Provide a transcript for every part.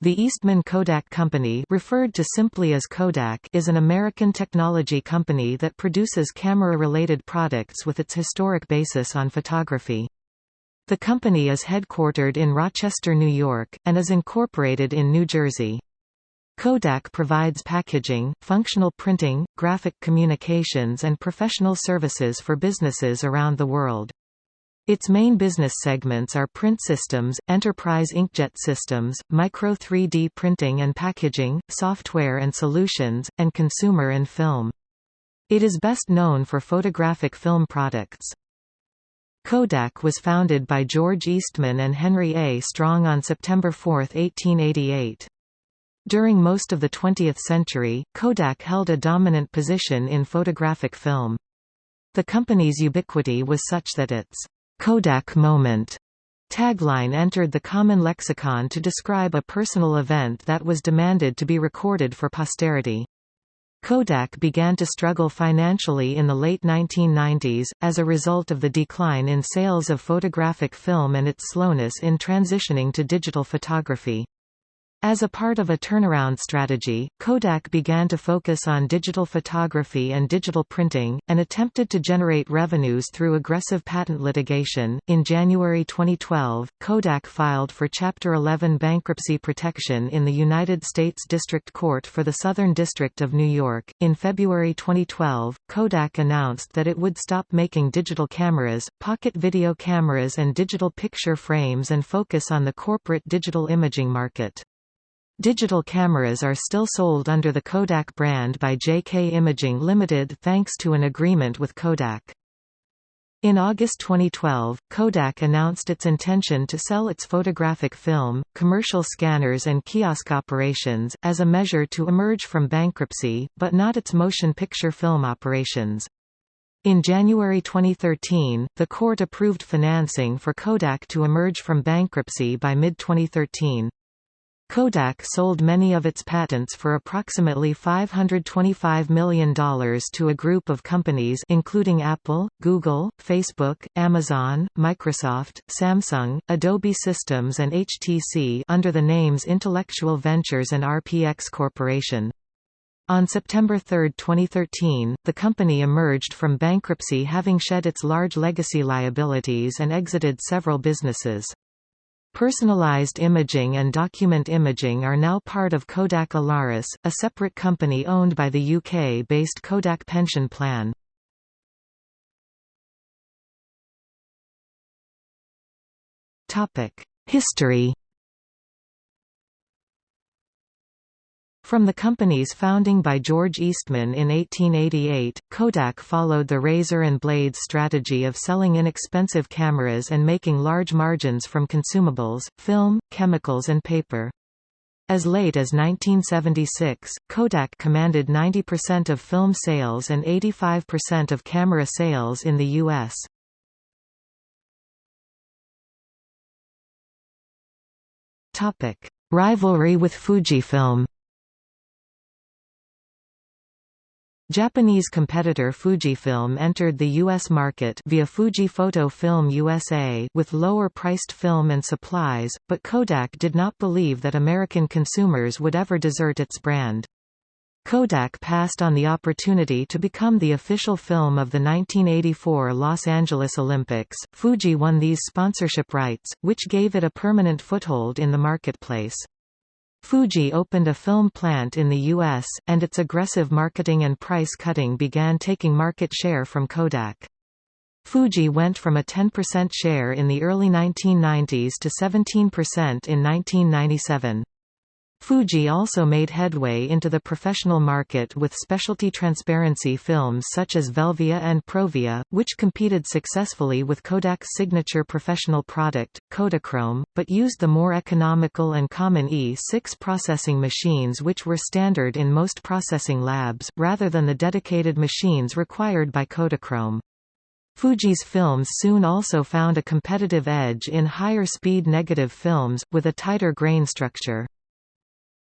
The Eastman Kodak Company referred to simply as Kodak is an American technology company that produces camera-related products with its historic basis on photography. The company is headquartered in Rochester, New York, and is incorporated in New Jersey. Kodak provides packaging, functional printing, graphic communications and professional services for businesses around the world. Its main business segments are print systems, enterprise inkjet systems, micro 3D printing and packaging, software and solutions, and consumer and film. It is best known for photographic film products. Kodak was founded by George Eastman and Henry A. Strong on September 4, 1888. During most of the 20th century, Kodak held a dominant position in photographic film. The company's ubiquity was such that its Kodak moment tagline entered the common lexicon to describe a personal event that was demanded to be recorded for posterity. Kodak began to struggle financially in the late 1990s, as a result of the decline in sales of photographic film and its slowness in transitioning to digital photography. As a part of a turnaround strategy, Kodak began to focus on digital photography and digital printing, and attempted to generate revenues through aggressive patent litigation. In January 2012, Kodak filed for Chapter 11 bankruptcy protection in the United States District Court for the Southern District of New York. In February 2012, Kodak announced that it would stop making digital cameras, pocket video cameras, and digital picture frames and focus on the corporate digital imaging market. Digital cameras are still sold under the Kodak brand by JK Imaging Limited thanks to an agreement with Kodak. In August 2012, Kodak announced its intention to sell its photographic film, commercial scanners and kiosk operations, as a measure to emerge from bankruptcy, but not its motion picture film operations. In January 2013, the court approved financing for Kodak to emerge from bankruptcy by mid-2013. Kodak sold many of its patents for approximately $525 million to a group of companies including Apple, Google, Facebook, Amazon, Microsoft, Samsung, Adobe Systems and HTC under the names Intellectual Ventures and RPX Corporation. On September 3, 2013, the company emerged from bankruptcy having shed its large legacy liabilities and exited several businesses. Personalized imaging and document imaging are now part of Kodak Alaris, a separate company owned by the UK-based Kodak Pension Plan. History From the company's founding by George Eastman in 1888, Kodak followed the razor and blades strategy of selling inexpensive cameras and making large margins from consumables, film, chemicals and paper. As late as 1976, Kodak commanded 90% of film sales and 85% of camera sales in the U.S. Rivalry with Fujifilm Japanese competitor Fujifilm entered the U.S. market via Fuji Photo Film USA with lower-priced film and supplies, but Kodak did not believe that American consumers would ever desert its brand. Kodak passed on the opportunity to become the official film of the 1984 Los Angeles Olympics. Fuji won these sponsorship rights, which gave it a permanent foothold in the marketplace. Fuji opened a film plant in the U.S., and its aggressive marketing and price cutting began taking market share from Kodak. Fuji went from a 10% share in the early 1990s to 17% in 1997. Fuji also made headway into the professional market with specialty transparency films such as Velvia and Provia, which competed successfully with Kodak's signature professional product, Kodachrome, but used the more economical and common E6 processing machines which were standard in most processing labs, rather than the dedicated machines required by Kodachrome. Fuji's films soon also found a competitive edge in higher speed negative films, with a tighter grain structure.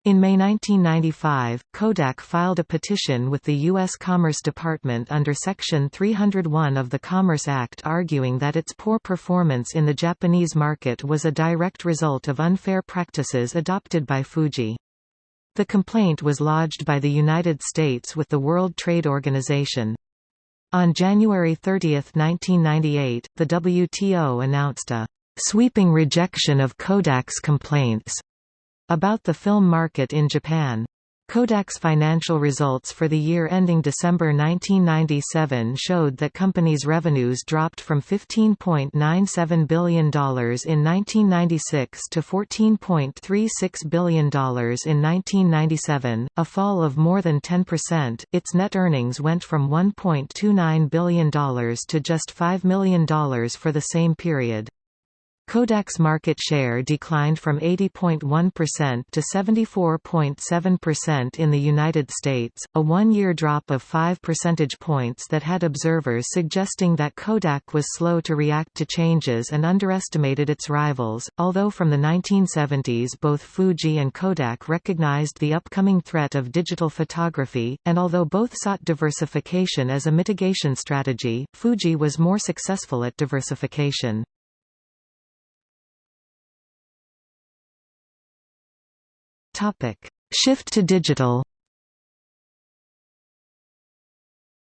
In May 1995, Kodak filed a petition with the U.S. Commerce Department under Section 301 of the Commerce Act arguing that its poor performance in the Japanese market was a direct result of unfair practices adopted by Fuji. The complaint was lodged by the United States with the World Trade Organization. On January 30, 1998, the WTO announced a sweeping rejection of Kodak's complaints about the film market in Japan. Kodak's financial results for the year ending December 1997 showed that company's revenues dropped from $15.97 billion in 1996 to $14.36 billion in 1997, a fall of more than 10%. Its net earnings went from $1.29 billion to just $5 million for the same period. Kodak's market share declined from 80.1% to 74.7% in the United States, a one-year drop of 5 percentage points that had observers suggesting that Kodak was slow to react to changes and underestimated its rivals. Although from the 1970s both Fuji and Kodak recognized the upcoming threat of digital photography, and although both sought diversification as a mitigation strategy, Fuji was more successful at diversification. Topic: Shift to digital.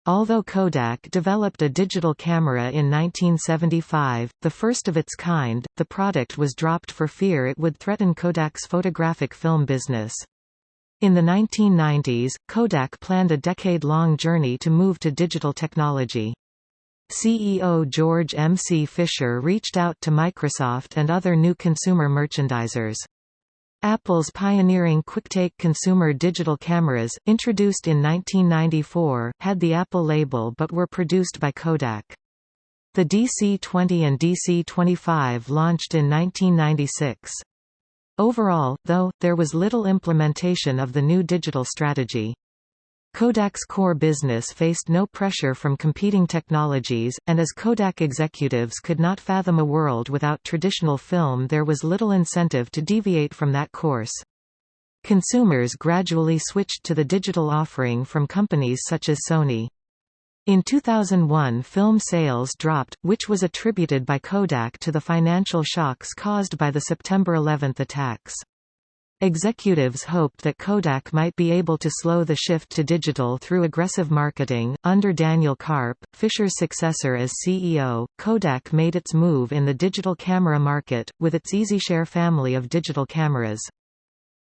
Although Kodak developed a digital camera in 1975, the first of its kind, the product was dropped for fear it would threaten Kodak's photographic film business. In the 1990s, Kodak planned a decade-long journey to move to digital technology. CEO George M. C. Fisher reached out to Microsoft and other new consumer merchandisers. Apple's pioneering QuickTake consumer digital cameras, introduced in 1994, had the Apple label but were produced by Kodak. The DC-20 and DC-25 launched in 1996. Overall, though, there was little implementation of the new digital strategy. Kodak's core business faced no pressure from competing technologies, and as Kodak executives could not fathom a world without traditional film there was little incentive to deviate from that course. Consumers gradually switched to the digital offering from companies such as Sony. In 2001 film sales dropped, which was attributed by Kodak to the financial shocks caused by the September 11 attacks. Executives hoped that Kodak might be able to slow the shift to digital through aggressive marketing. Under Daniel Karp, Fisher's successor as CEO, Kodak made its move in the digital camera market, with its EasyShare family of digital cameras.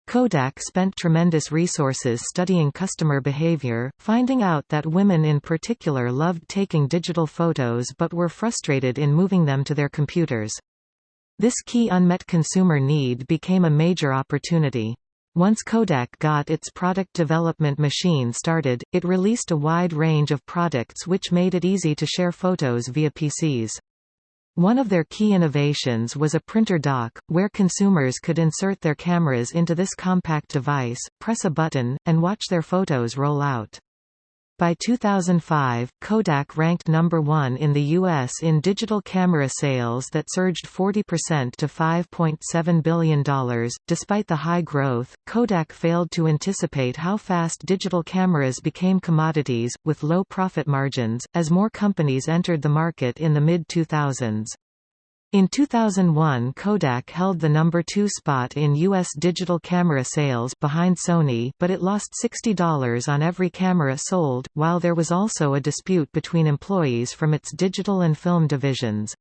Kodak spent tremendous resources studying customer behavior, finding out that women in particular loved taking digital photos but were frustrated in moving them to their computers. This key unmet consumer need became a major opportunity. Once Kodak got its product development machine started, it released a wide range of products which made it easy to share photos via PCs. One of their key innovations was a printer dock, where consumers could insert their cameras into this compact device, press a button, and watch their photos roll out. By 2005, Kodak ranked number one in the U.S. in digital camera sales that surged 40% to $5.7 billion. Despite the high growth, Kodak failed to anticipate how fast digital cameras became commodities, with low profit margins, as more companies entered the market in the mid-2000s. In 2001 Kodak held the number two spot in U.S. digital camera sales behind Sony but it lost $60 on every camera sold, while there was also a dispute between employees from its digital and film divisions.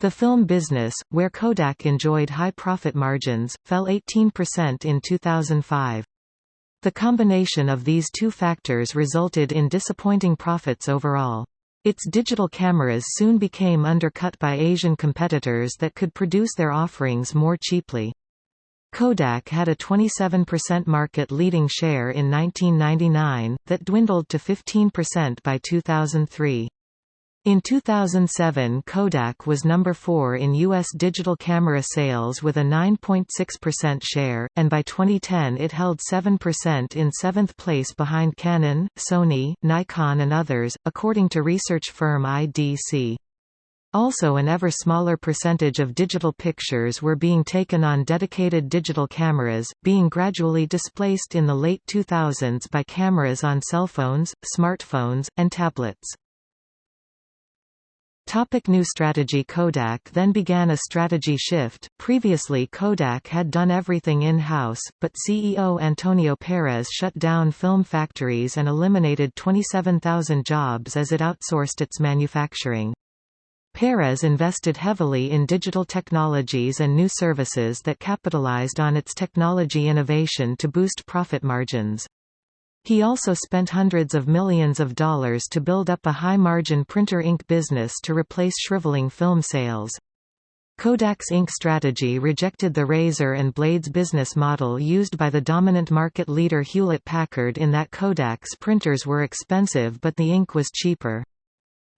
The film business, where Kodak enjoyed high profit margins, fell 18% in 2005. The combination of these two factors resulted in disappointing profits overall. Its digital cameras soon became undercut by Asian competitors that could produce their offerings more cheaply. Kodak had a 27% market-leading share in 1999, that dwindled to 15% by 2003. In 2007 Kodak was number 4 in U.S. digital camera sales with a 9.6% share, and by 2010 it held 7% in seventh place behind Canon, Sony, Nikon and others, according to research firm IDC. Also an ever smaller percentage of digital pictures were being taken on dedicated digital cameras, being gradually displaced in the late 2000s by cameras on cell phones, smartphones, and tablets. Topic new strategy Kodak then began a strategy shift. Previously Kodak had done everything in-house, but CEO Antonio Perez shut down film factories and eliminated 27,000 jobs as it outsourced its manufacturing. Perez invested heavily in digital technologies and new services that capitalized on its technology innovation to boost profit margins. He also spent hundreds of millions of dollars to build up a high-margin printer ink business to replace shriveling film sales. Kodak's ink strategy rejected the razor and blades business model used by the dominant market leader Hewlett-Packard in that Kodak's printers were expensive but the ink was cheaper.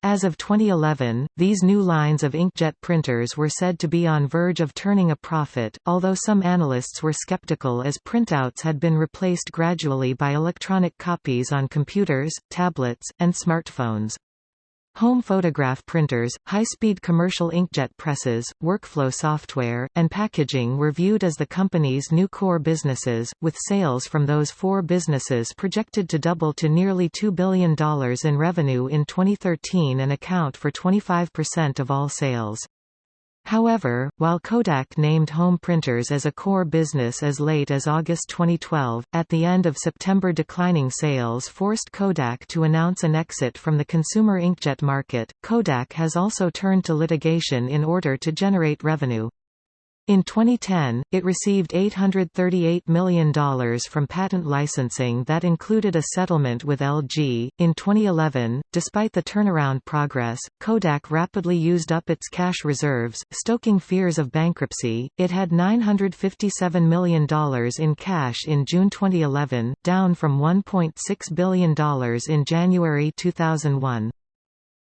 As of 2011, these new lines of inkjet printers were said to be on verge of turning a profit, although some analysts were skeptical as printouts had been replaced gradually by electronic copies on computers, tablets, and smartphones. Home photograph printers, high-speed commercial inkjet presses, workflow software, and packaging were viewed as the company's new core businesses, with sales from those four businesses projected to double to nearly $2 billion in revenue in 2013 and account for 25% of all sales. However, while Kodak named home printers as a core business as late as August 2012, at the end of September declining sales forced Kodak to announce an exit from the consumer inkjet market. Kodak has also turned to litigation in order to generate revenue. In 2010, it received $838 million from patent licensing that included a settlement with LG. In 2011, despite the turnaround progress, Kodak rapidly used up its cash reserves, stoking fears of bankruptcy. It had $957 million in cash in June 2011, down from $1.6 billion in January 2001.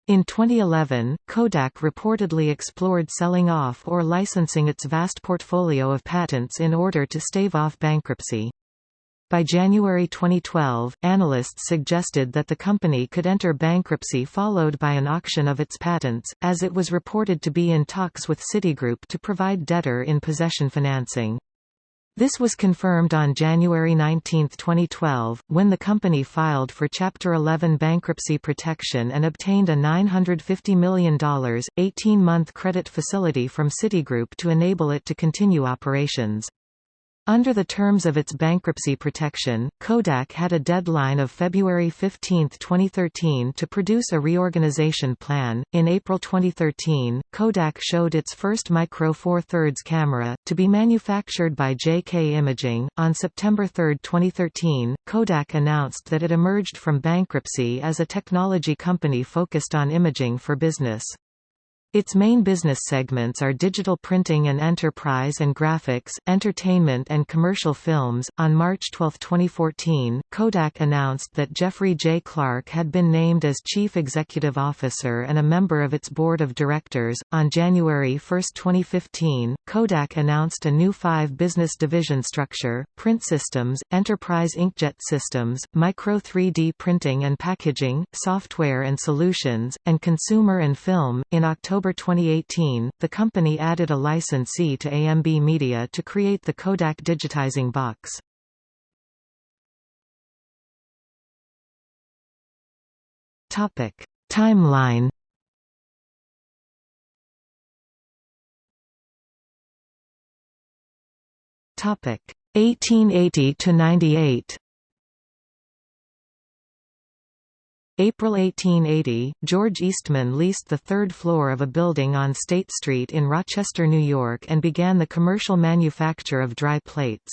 In 2011, Kodak reportedly explored selling off or licensing its vast portfolio of patents in order to stave off bankruptcy. By January 2012, analysts suggested that the company could enter bankruptcy followed by an auction of its patents, as it was reported to be in talks with Citigroup to provide debtor-in-possession financing. This was confirmed on January 19, 2012, when the company filed for Chapter 11 bankruptcy protection and obtained a $950 million, 18-month credit facility from Citigroup to enable it to continue operations. Under the terms of its bankruptcy protection, Kodak had a deadline of February 15, 2013 to produce a reorganization plan. In April 2013, Kodak showed its first Micro Four Thirds camera, to be manufactured by JK Imaging. On September 3, 2013, Kodak announced that it emerged from bankruptcy as a technology company focused on imaging for business. Its main business segments are digital printing and enterprise and graphics, entertainment and commercial films. On March 12, 2014, Kodak announced that Jeffrey J. Clark had been named as Chief Executive Officer and a member of its board of directors. On January 1, 2015, Kodak announced a new five business division structure Print Systems, Enterprise Inkjet Systems, Micro 3D Printing and Packaging, Software and Solutions, and Consumer and Film. In October October 2018, the company added a licensee to AMB Media to create the Kodak digitizing box. Topic: Timeline. Topic: 1880 to 98. April 1880, George Eastman leased the third floor of a building on State Street in Rochester, New York and began the commercial manufacture of dry plates.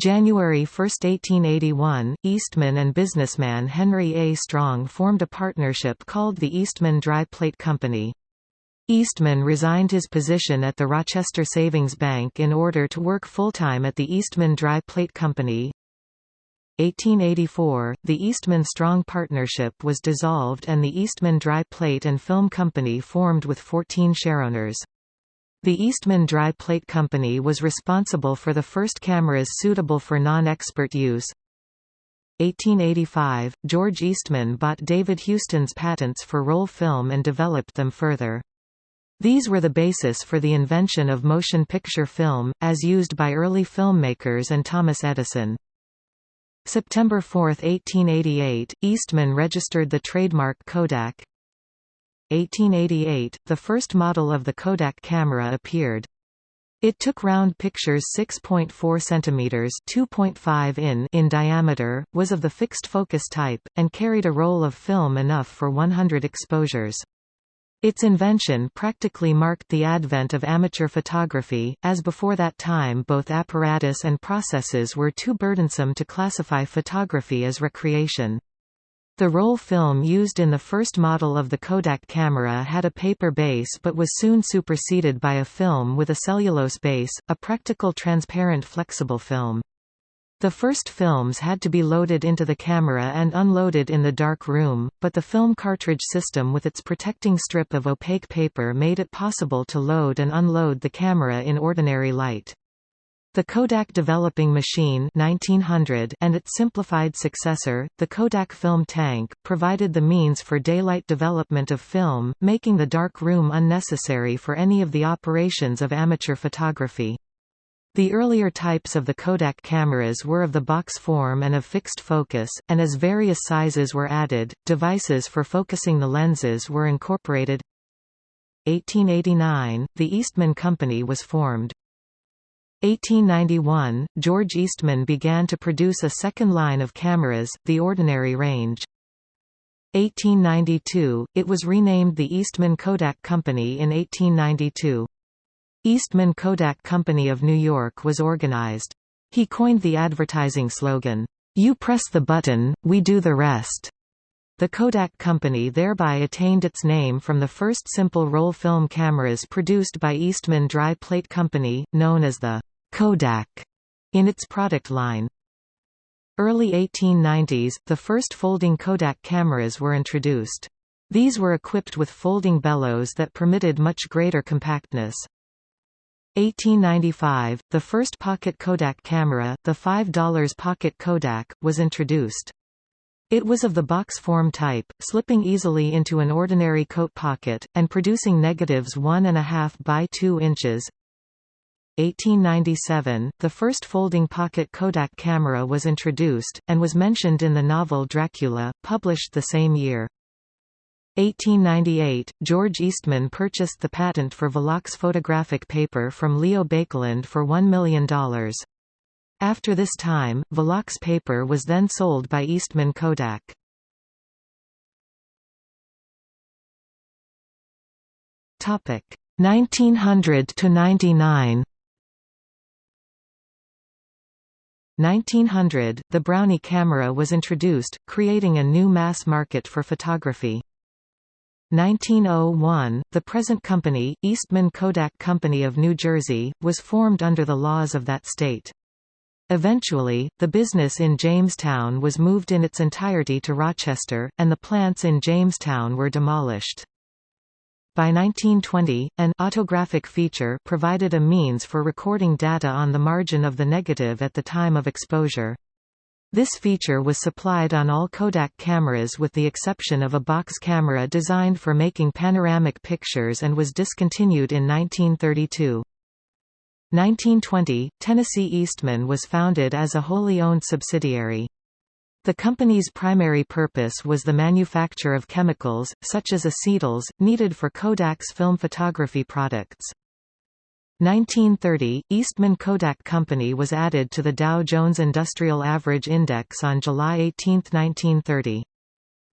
January 1, 1881, Eastman and businessman Henry A. Strong formed a partnership called the Eastman Dry Plate Company. Eastman resigned his position at the Rochester Savings Bank in order to work full-time at the Eastman Dry Plate Company. 1884, the Eastman Strong Partnership was dissolved and the Eastman Dry Plate and Film Company formed with 14 shareowners. The Eastman Dry Plate Company was responsible for the first cameras suitable for non-expert use. 1885, George Eastman bought David Houston's patents for roll film and developed them further. These were the basis for the invention of motion picture film, as used by early filmmakers and Thomas Edison. September 4, 1888, Eastman registered the trademark Kodak. 1888, the first model of the Kodak camera appeared. It took round pictures 6.4 cm (2.5 in) in diameter, was of the fixed focus type, and carried a roll of film enough for 100 exposures. Its invention practically marked the advent of amateur photography, as before that time both apparatus and processes were too burdensome to classify photography as recreation. The roll film used in the first model of the Kodak camera had a paper base but was soon superseded by a film with a cellulose base, a practical transparent flexible film. The first films had to be loaded into the camera and unloaded in the dark room, but the film cartridge system with its protecting strip of opaque paper made it possible to load and unload the camera in ordinary light. The Kodak Developing Machine 1900 and its simplified successor, the Kodak Film Tank, provided the means for daylight development of film, making the dark room unnecessary for any of the operations of amateur photography. The earlier types of the Kodak cameras were of the box form and of fixed focus, and as various sizes were added, devices for focusing the lenses were incorporated. 1889, the Eastman Company was formed. 1891, George Eastman began to produce a second line of cameras, the ordinary range. 1892, it was renamed the Eastman Kodak Company in 1892. Eastman Kodak Company of New York was organized. He coined the advertising slogan, "'You press the button, we do the rest'". The Kodak Company thereby attained its name from the first simple roll film cameras produced by Eastman Dry Plate Company, known as the Kodak in its product line. Early 1890s, the first folding Kodak cameras were introduced. These were equipped with folding bellows that permitted much greater compactness. 1895, the first pocket Kodak camera, the $5 pocket Kodak, was introduced. It was of the box form type, slipping easily into an ordinary coat pocket, and producing negatives 1.5 by 2 inches. 1897, the first folding pocket Kodak camera was introduced, and was mentioned in the novel Dracula, published the same year. 1898, George Eastman purchased the patent for Velox photographic paper from Leo Baekeland for $1 million. After this time, Velox paper was then sold by Eastman Kodak. Topic 1900 to 99. 1900, the Brownie camera was introduced, creating a new mass market for photography. 1901, the present company, Eastman Kodak Company of New Jersey, was formed under the laws of that state. Eventually, the business in Jamestown was moved in its entirety to Rochester, and the plants in Jamestown were demolished. By 1920, an autographic feature provided a means for recording data on the margin of the negative at the time of exposure. This feature was supplied on all Kodak cameras with the exception of a box camera designed for making panoramic pictures and was discontinued in 1932. 1920, Tennessee Eastman was founded as a wholly owned subsidiary. The company's primary purpose was the manufacture of chemicals, such as acetyls, needed for Kodak's film photography products. 1930, Eastman Kodak Company was added to the Dow Jones Industrial Average Index on July 18, 1930.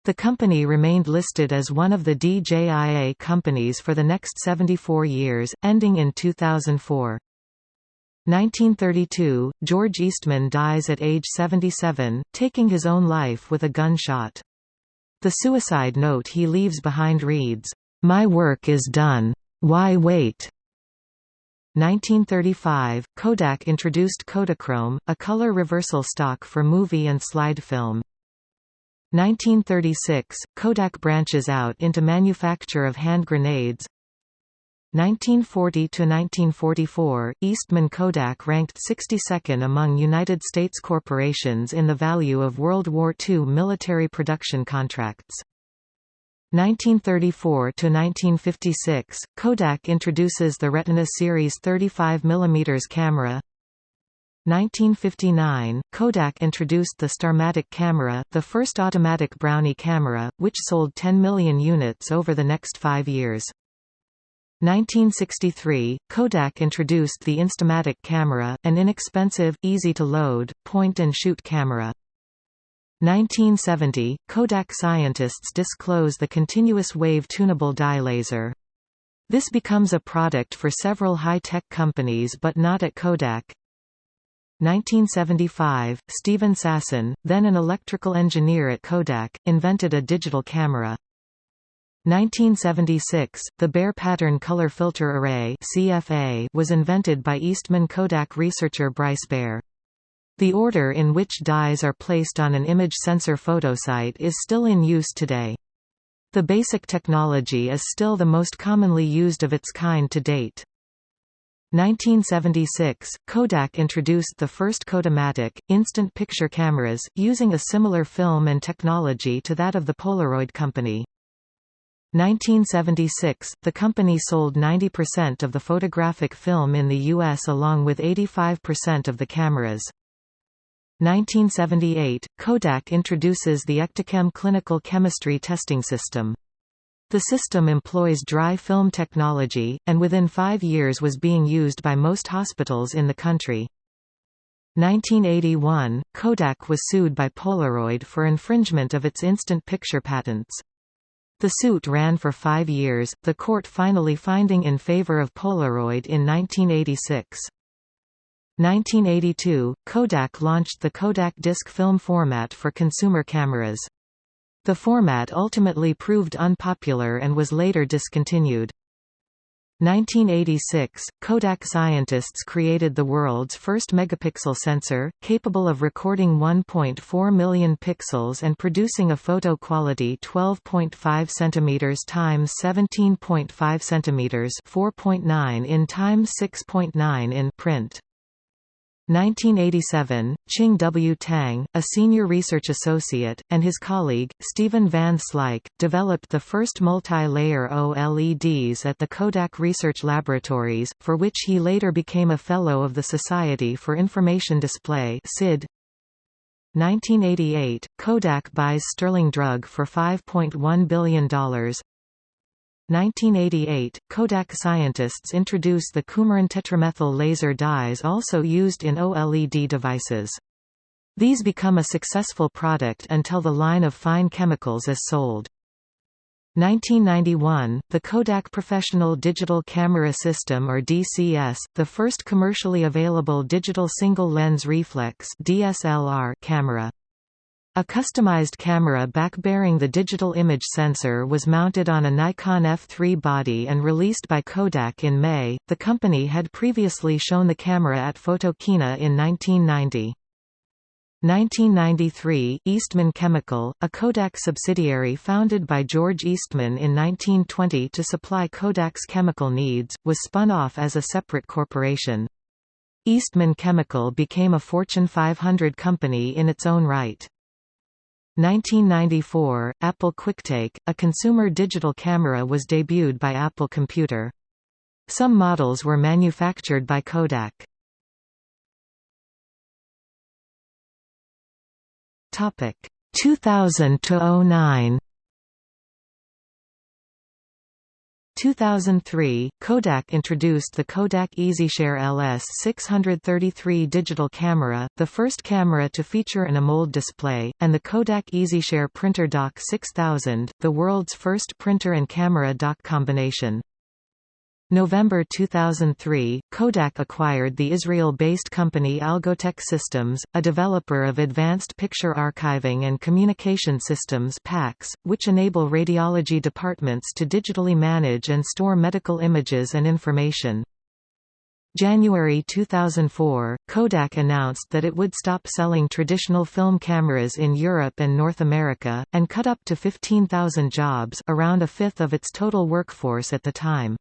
The company remained listed as one of the DJIA companies for the next 74 years, ending in 2004. 1932, George Eastman dies at age 77, taking his own life with a gunshot. The suicide note he leaves behind reads, "'My work is done. Why wait?' 1935, Kodak introduced Kodachrome, a color reversal stock for movie and slide film. 1936, Kodak branches out into manufacture of hand grenades. 1940–1944, Eastman Kodak ranked 62nd among United States corporations in the value of World War II military production contracts. 1934 to 1956, Kodak introduces the Retina series 35 mm camera. 1959, Kodak introduced the Starmatic camera, the first automatic Brownie camera, which sold 10 million units over the next five years. 1963, Kodak introduced the Instamatic camera, an inexpensive, easy-to-load, point-and-shoot camera. 1970, Kodak scientists disclose the continuous wave tunable dye laser. This becomes a product for several high-tech companies but not at Kodak. 1975, Steven Sasson, then an electrical engineer at Kodak, invented a digital camera. 1976, the Bayer Pattern Color Filter Array was invented by Eastman Kodak researcher Bryce Bayer. The order in which dyes are placed on an image sensor photosite is still in use today. The basic technology is still the most commonly used of its kind to date. 1976, Kodak introduced the first Kodamatic, instant picture cameras, using a similar film and technology to that of the Polaroid company. 1976, the company sold 90% of the photographic film in the U.S. along with 85% of the cameras. 1978, Kodak introduces the Ektachem clinical chemistry testing system. The system employs dry film technology, and within five years was being used by most hospitals in the country. 1981, Kodak was sued by Polaroid for infringement of its instant picture patents. The suit ran for five years, the court finally finding in favor of Polaroid in 1986. 1982, Kodak launched the Kodak disc film format for consumer cameras. The format ultimately proved unpopular and was later discontinued. 1986, Kodak scientists created the world's first megapixel sensor, capable of recording 1.4 million pixels and producing a photo quality 12.5 cm x 17.5 cm 4.9 in x 6.9 in print. 1987, Ching W. Tang, a senior research associate, and his colleague, Stephen Van Slyke, developed the first multi-layer OLEDs at the Kodak Research Laboratories, for which he later became a Fellow of the Society for Information Display 1988, Kodak buys Sterling Drug for $5.1 billion, 1988, Kodak scientists introduce the coumarin tetramethyl laser dyes also used in OLED devices. These become a successful product until the line of fine chemicals is sold. 1991, the Kodak Professional Digital Camera System or DCS, the first commercially available digital single-lens reflex DSLR camera. A customized camera back bearing the digital image sensor was mounted on a Nikon F3 body and released by Kodak in May. The company had previously shown the camera at Photokina in 1990. 1993, Eastman Chemical, a Kodak subsidiary founded by George Eastman in 1920 to supply Kodak's chemical needs, was spun off as a separate corporation. Eastman Chemical became a Fortune 500 company in its own right. 1994, Apple QuickTake, a consumer digital camera was debuted by Apple Computer. Some models were manufactured by Kodak. Topic 2000 to 09. 2003, Kodak introduced the Kodak EasyShare LS633 digital camera, the first camera to feature an AMOLED display, and the Kodak EasyShare Printer Dock 6000, the world's first printer and camera dock combination. November 2003, Kodak acquired the Israel-based company Algotec Systems, a developer of advanced picture archiving and communication systems PACS, which enable radiology departments to digitally manage and store medical images and information. January 2004, Kodak announced that it would stop selling traditional film cameras in Europe and North America, and cut up to 15,000 jobs around a fifth of its total workforce at the time.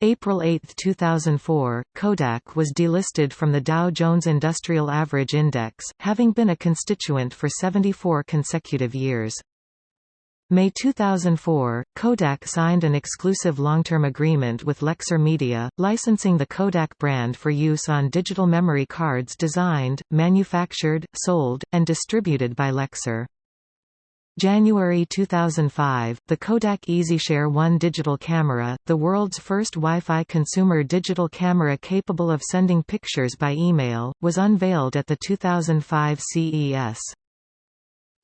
April 8, 2004, Kodak was delisted from the Dow Jones Industrial Average Index, having been a constituent for 74 consecutive years. May 2004, Kodak signed an exclusive long-term agreement with Lexar Media, licensing the Kodak brand for use on digital memory cards designed, manufactured, sold, and distributed by Lexar. January 2005, the Kodak EasyShare 1 digital camera, the world's first Wi-Fi consumer digital camera capable of sending pictures by email, was unveiled at the 2005 CES.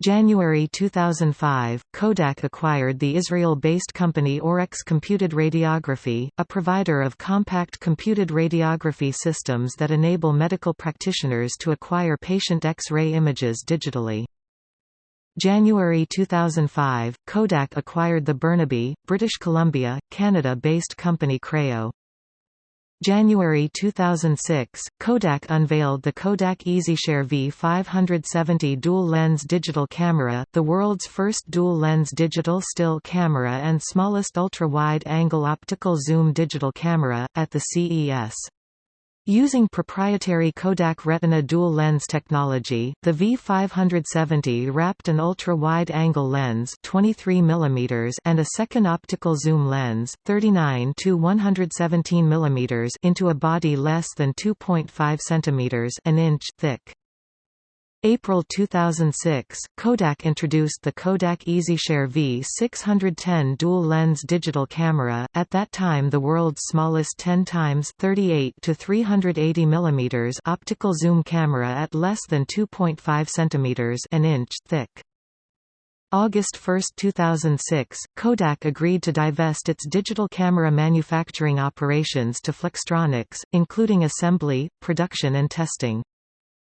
January 2005, Kodak acquired the Israel-based company Orex Computed Radiography, a provider of compact computed radiography systems that enable medical practitioners to acquire patient X-ray images digitally. January 2005, Kodak acquired the Burnaby, British Columbia, Canada-based company Creo. January 2006, Kodak unveiled the Kodak EasyShare V570 dual-lens digital camera, the world's first dual-lens digital still camera and smallest ultra-wide-angle optical zoom digital camera, at the CES. Using proprietary Kodak Retina dual-lens technology, the V570 wrapped an ultra-wide-angle lens 23 mm and a second optical zoom lens 39 to 117 mm into a body less than 2.5 cm an inch thick. April 2006, Kodak introduced the Kodak EasyShare V610 dual-lens digital camera, at that time the world's smallest 10 times 38 to 380 mm optical zoom camera at less than 2.5 cm an inch thick. August 1, 2006, Kodak agreed to divest its digital camera manufacturing operations to Flextronics, including assembly, production and testing.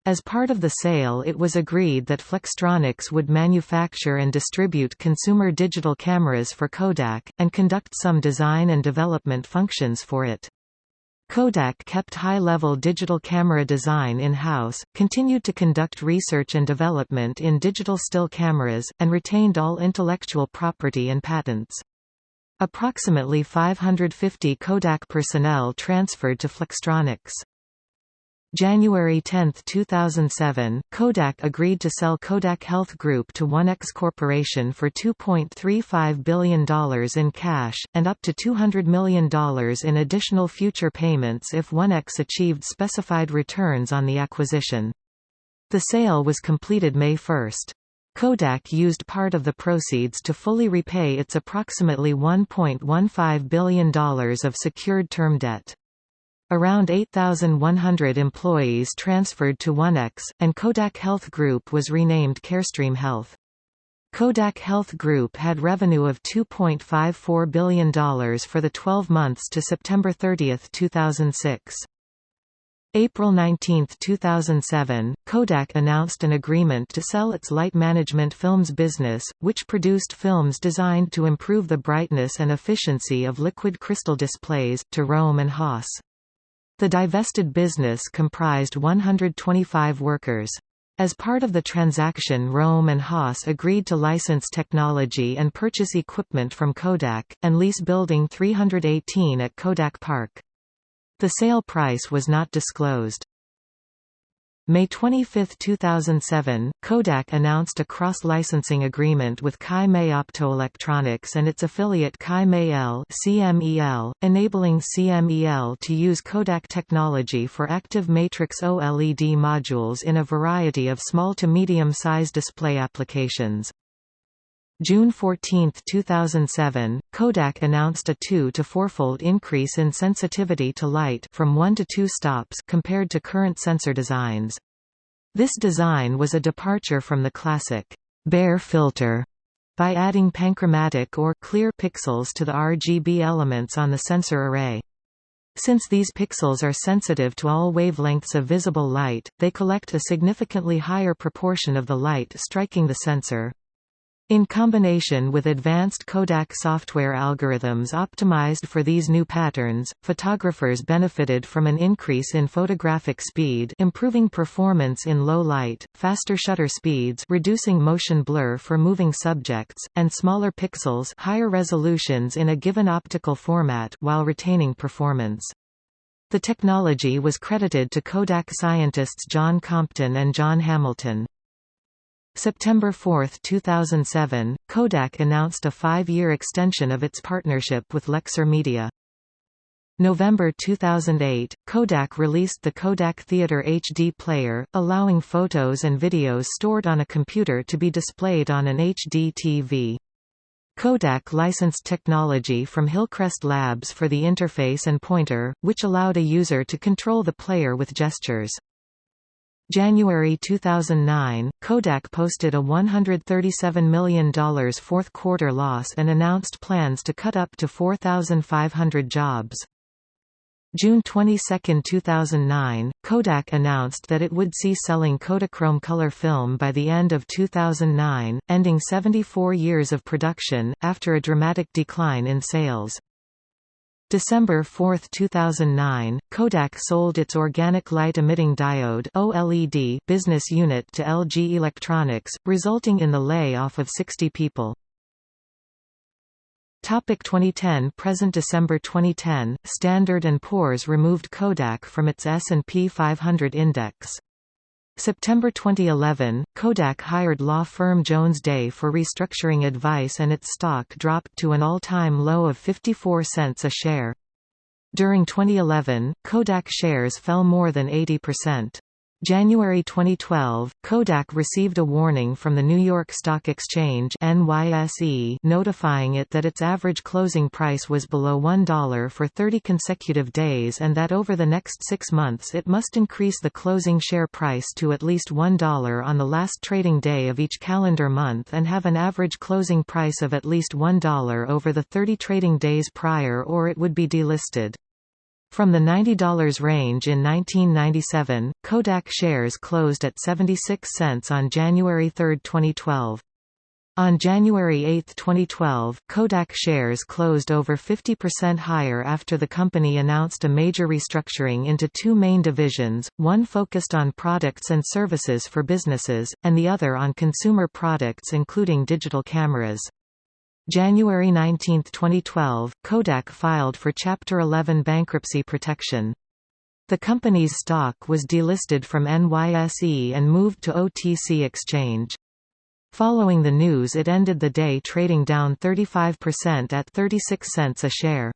As part of the sale it was agreed that Flextronics would manufacture and distribute consumer digital cameras for Kodak, and conduct some design and development functions for it. Kodak kept high-level digital camera design in-house, continued to conduct research and development in digital still cameras, and retained all intellectual property and patents. Approximately 550 Kodak personnel transferred to Flextronics. January 10, 2007, Kodak agreed to sell Kodak Health Group to Onex Corporation for $2.35 billion in cash, and up to $200 million in additional future payments if Onex achieved specified returns on the acquisition. The sale was completed May 1. Kodak used part of the proceeds to fully repay its approximately $1.15 billion of secured term debt. Around 8,100 employees transferred to Onex, and Kodak Health Group was renamed Carestream Health. Kodak Health Group had revenue of $2.54 billion for the 12 months to September 30, 2006. April 19, 2007, Kodak announced an agreement to sell its light management films business, which produced films designed to improve the brightness and efficiency of liquid crystal displays, to Rohm and Haas. The divested business comprised 125 workers. As part of the transaction Rohm and Haas agreed to license technology and purchase equipment from Kodak, and lease Building 318 at Kodak Park. The sale price was not disclosed. May 25, 2007, Kodak announced a cross-licensing agreement with Kai-Mei Optoelectronics and its affiliate Kai-Mei-L CMEL, enabling CMEL to use Kodak technology for active matrix OLED modules in a variety of small to medium-size display applications. June 14, 2007, Kodak announced a 2 to 4-fold increase in sensitivity to light from 1 to 2 stops compared to current sensor designs. This design was a departure from the classic Bayer filter by adding panchromatic or clear pixels to the RGB elements on the sensor array. Since these pixels are sensitive to all wavelengths of visible light, they collect a significantly higher proportion of the light striking the sensor. In combination with advanced Kodak software algorithms optimized for these new patterns, photographers benefited from an increase in photographic speed improving performance in low light, faster shutter speeds reducing motion blur for moving subjects, and smaller pixels higher resolutions in a given optical format while retaining performance. The technology was credited to Kodak scientists John Compton and John Hamilton. September 4, 2007, Kodak announced a five-year extension of its partnership with Lexar Media. November 2008, Kodak released the Kodak Theater HD player, allowing photos and videos stored on a computer to be displayed on an HD TV. Kodak licensed technology from Hillcrest Labs for the interface and pointer, which allowed a user to control the player with gestures. January 2009, Kodak posted a $137 million fourth quarter loss and announced plans to cut up to 4,500 jobs. June 22, 2009, Kodak announced that it would cease selling Kodachrome color film by the end of 2009, ending 74 years of production, after a dramatic decline in sales. December 4, 2009, Kodak sold its organic light emitting diode OLED business unit to LG Electronics, resulting in the layoff of 60 people. Topic 2010 Present December 2010, Standard & Poor's removed Kodak from its S&P 500 index. September 2011, Kodak hired law firm Jones Day for restructuring advice and its stock dropped to an all-time low of 54 cents a share. During 2011, Kodak shares fell more than 80%. January 2012, Kodak received a warning from the New York Stock Exchange NYSE notifying it that its average closing price was below $1 for 30 consecutive days and that over the next six months it must increase the closing share price to at least $1 on the last trading day of each calendar month and have an average closing price of at least $1 over the 30 trading days prior or it would be delisted. From the $90 range in 1997, Kodak shares closed at 76 cents on January 3, 2012. On January 8, 2012, Kodak shares closed over 50% higher after the company announced a major restructuring into two main divisions, one focused on products and services for businesses, and the other on consumer products including digital cameras. January 19, 2012, Kodak filed for Chapter 11 bankruptcy protection. The company's stock was delisted from NYSE and moved to OTC Exchange. Following the news it ended the day trading down 35% at 36 cents a share.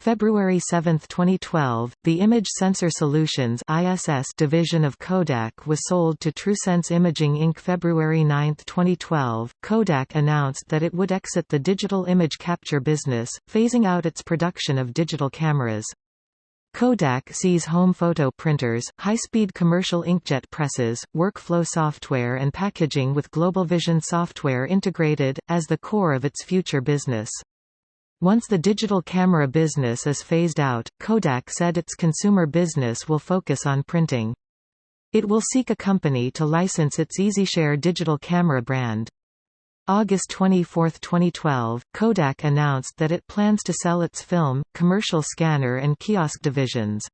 February 7, 2012, the Image Sensor Solutions (ISS) division of Kodak was sold to TrueSense Imaging Inc. February 9, 2012. Kodak announced that it would exit the digital image capture business, phasing out its production of digital cameras. Kodak sees home photo printers, high-speed commercial inkjet presses, workflow software and packaging with GlobalVision software integrated, as the core of its future business. Once the digital camera business is phased out, Kodak said its consumer business will focus on printing. It will seek a company to license its EasyShare digital camera brand. August 24, 2012, Kodak announced that it plans to sell its film, commercial scanner and kiosk divisions.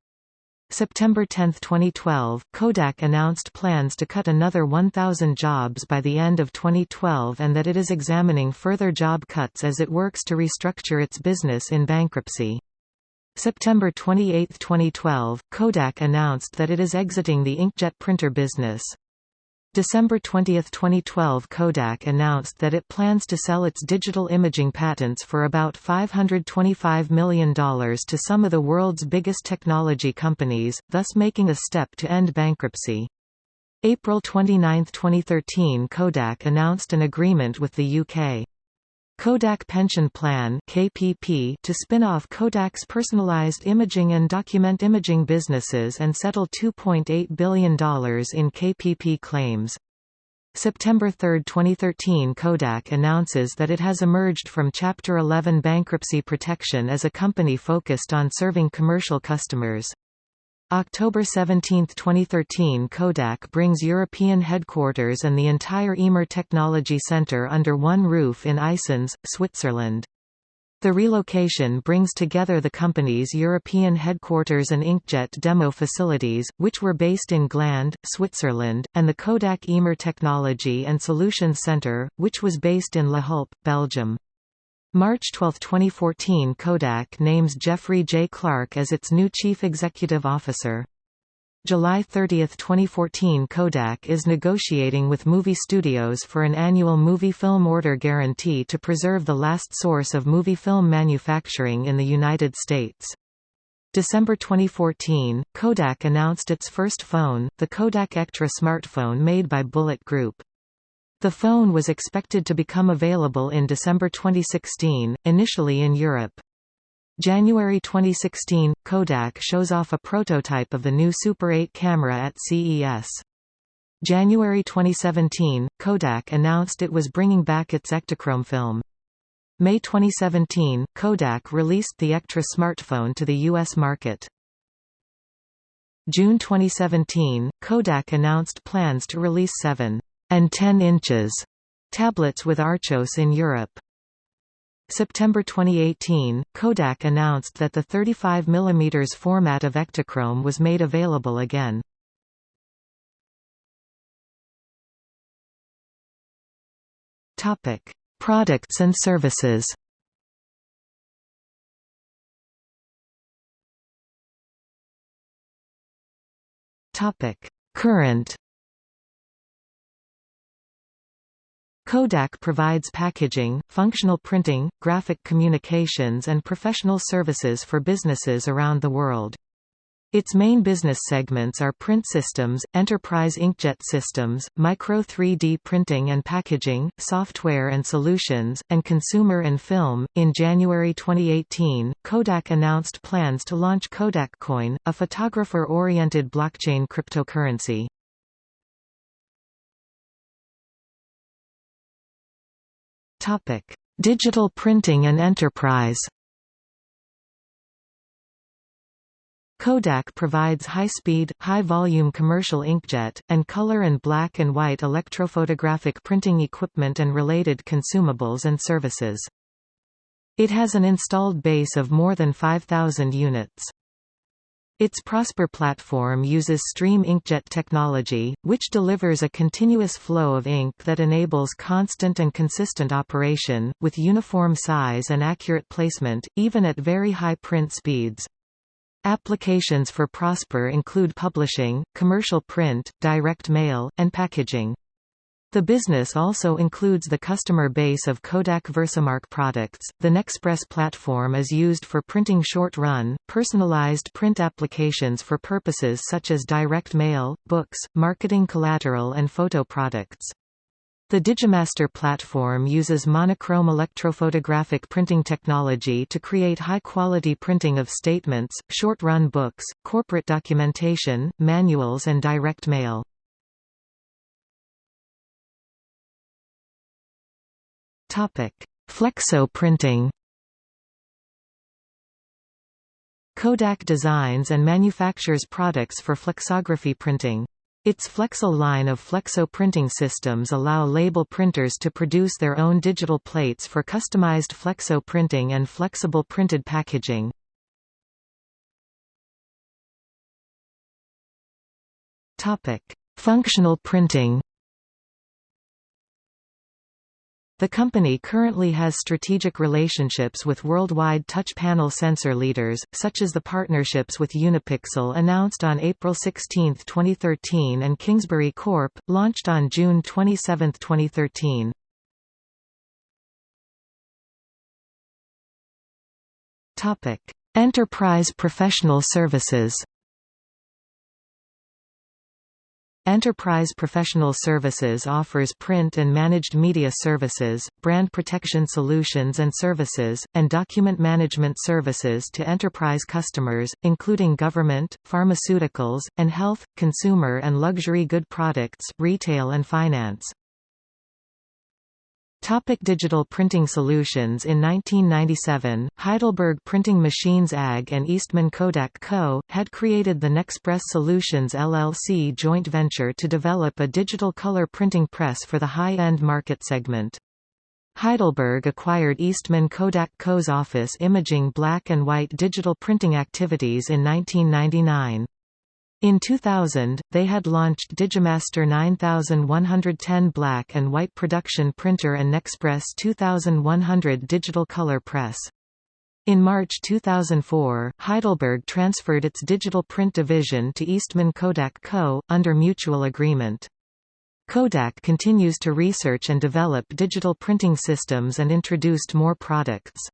September 10, 2012, Kodak announced plans to cut another 1,000 jobs by the end of 2012 and that it is examining further job cuts as it works to restructure its business in bankruptcy. September 28, 2012, Kodak announced that it is exiting the inkjet printer business. December 20, 2012 Kodak announced that it plans to sell its digital imaging patents for about $525 million to some of the world's biggest technology companies, thus making a step to end bankruptcy. April 29, 2013 Kodak announced an agreement with the UK Kodak Pension Plan KPP to spin off Kodak's personalized imaging and document imaging businesses and settle $2.8 billion in KPP claims. September 3, 2013 Kodak announces that it has emerged from Chapter 11 bankruptcy protection as a company focused on serving commercial customers. October 17, 2013 Kodak brings European headquarters and the entire Emer Technology Center under one roof in Eysins, Switzerland. The relocation brings together the company's European headquarters and inkjet demo facilities, which were based in Gland, Switzerland, and the Kodak Emer Technology and Solutions Center, which was based in La Hulpe, Belgium. March 12, 2014 Kodak names Jeffrey J. Clark as its new Chief Executive Officer. July 30, 2014 Kodak is negotiating with movie studios for an annual movie film order guarantee to preserve the last source of movie film manufacturing in the United States. December 2014, Kodak announced its first phone, the Kodak Ektra smartphone made by Bullitt Group. The phone was expected to become available in December 2016, initially in Europe. January 2016, Kodak shows off a prototype of the new Super 8 camera at CES. January 2017, Kodak announced it was bringing back its Ektachrome film. May 2017, Kodak released the Ektra smartphone to the U.S. market. June 2017, Kodak announced plans to release 7 and 10 inches tablets with Archos in Europe. September 2018, Kodak announced that the 35 mm format of Ektachrome was made available again. Topic: Products and services. Topic: Current Kodak provides packaging, functional printing, graphic communications and professional services for businesses around the world. Its main business segments are print systems, enterprise inkjet systems, micro 3D printing and packaging, software and solutions, and consumer and film. In January 2018, Kodak announced plans to launch Kodak Coin, a photographer-oriented blockchain cryptocurrency. Digital printing and enterprise. Kodak provides high-speed, high-volume commercial inkjet, and color and black and white electrophotographic printing equipment and related consumables and services. It has an installed base of more than 5,000 units. Its Prosper platform uses Stream Inkjet technology, which delivers a continuous flow of ink that enables constant and consistent operation, with uniform size and accurate placement, even at very high print speeds. Applications for Prosper include publishing, commercial print, direct mail, and packaging. The business also includes the customer base of Kodak Versamark products. The Nexpress platform is used for printing short-run, personalized print applications for purposes such as direct mail, books, marketing collateral and photo products. The Digimaster platform uses monochrome electrophotographic printing technology to create high-quality printing of statements, short-run books, corporate documentation, manuals and direct mail. Topic: Flexo printing. Kodak designs and manufactures products for flexography printing. Its Flexcel line of flexo printing systems allow label printers to produce their own digital plates for customized flexo printing and flexible printed packaging. Functional printing. The company currently has strategic relationships with worldwide touch panel sensor leaders, such as the partnerships with Unipixel announced on April 16, 2013 and Kingsbury Corp., launched on June 27, 2013. Enterprise professional services Enterprise Professional Services offers print and managed media services, brand protection solutions and services, and document management services to enterprise customers, including government, pharmaceuticals, and health, consumer and luxury good products, retail and finance. Topic digital printing solutions In 1997, Heidelberg Printing Machines AG and Eastman Kodak Co. had created the Nexpress Solutions LLC joint venture to develop a digital color printing press for the high-end market segment. Heidelberg acquired Eastman Kodak Co.'s office imaging black and white digital printing activities in 1999. In 2000, they had launched Digimaster 9110 black and white production printer and Nexpress 2100 digital color press. In March 2004, Heidelberg transferred its digital print division to Eastman Kodak Co., under mutual agreement. Kodak continues to research and develop digital printing systems and introduced more products.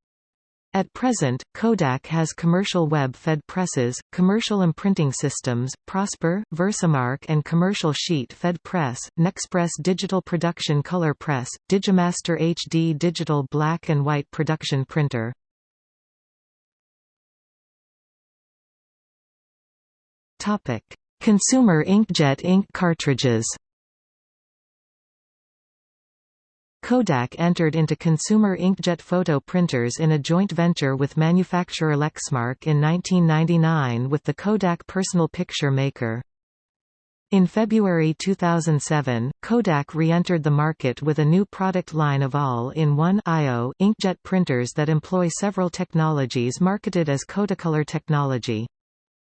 At present, Kodak has commercial web-fed presses, commercial imprinting systems, Prosper, Versamark and commercial sheet-fed press, Nexpress digital production color press, Digimaster HD digital black and white production printer. Consumer inkjet ink cartridges. Kodak entered into consumer inkjet photo printers in a joint venture with manufacturer Lexmark in 1999 with the Kodak Personal Picture Maker. In February 2007, Kodak re-entered the market with a new product line of all-in-one inkjet printers that employ several technologies marketed as Kodacolor technology.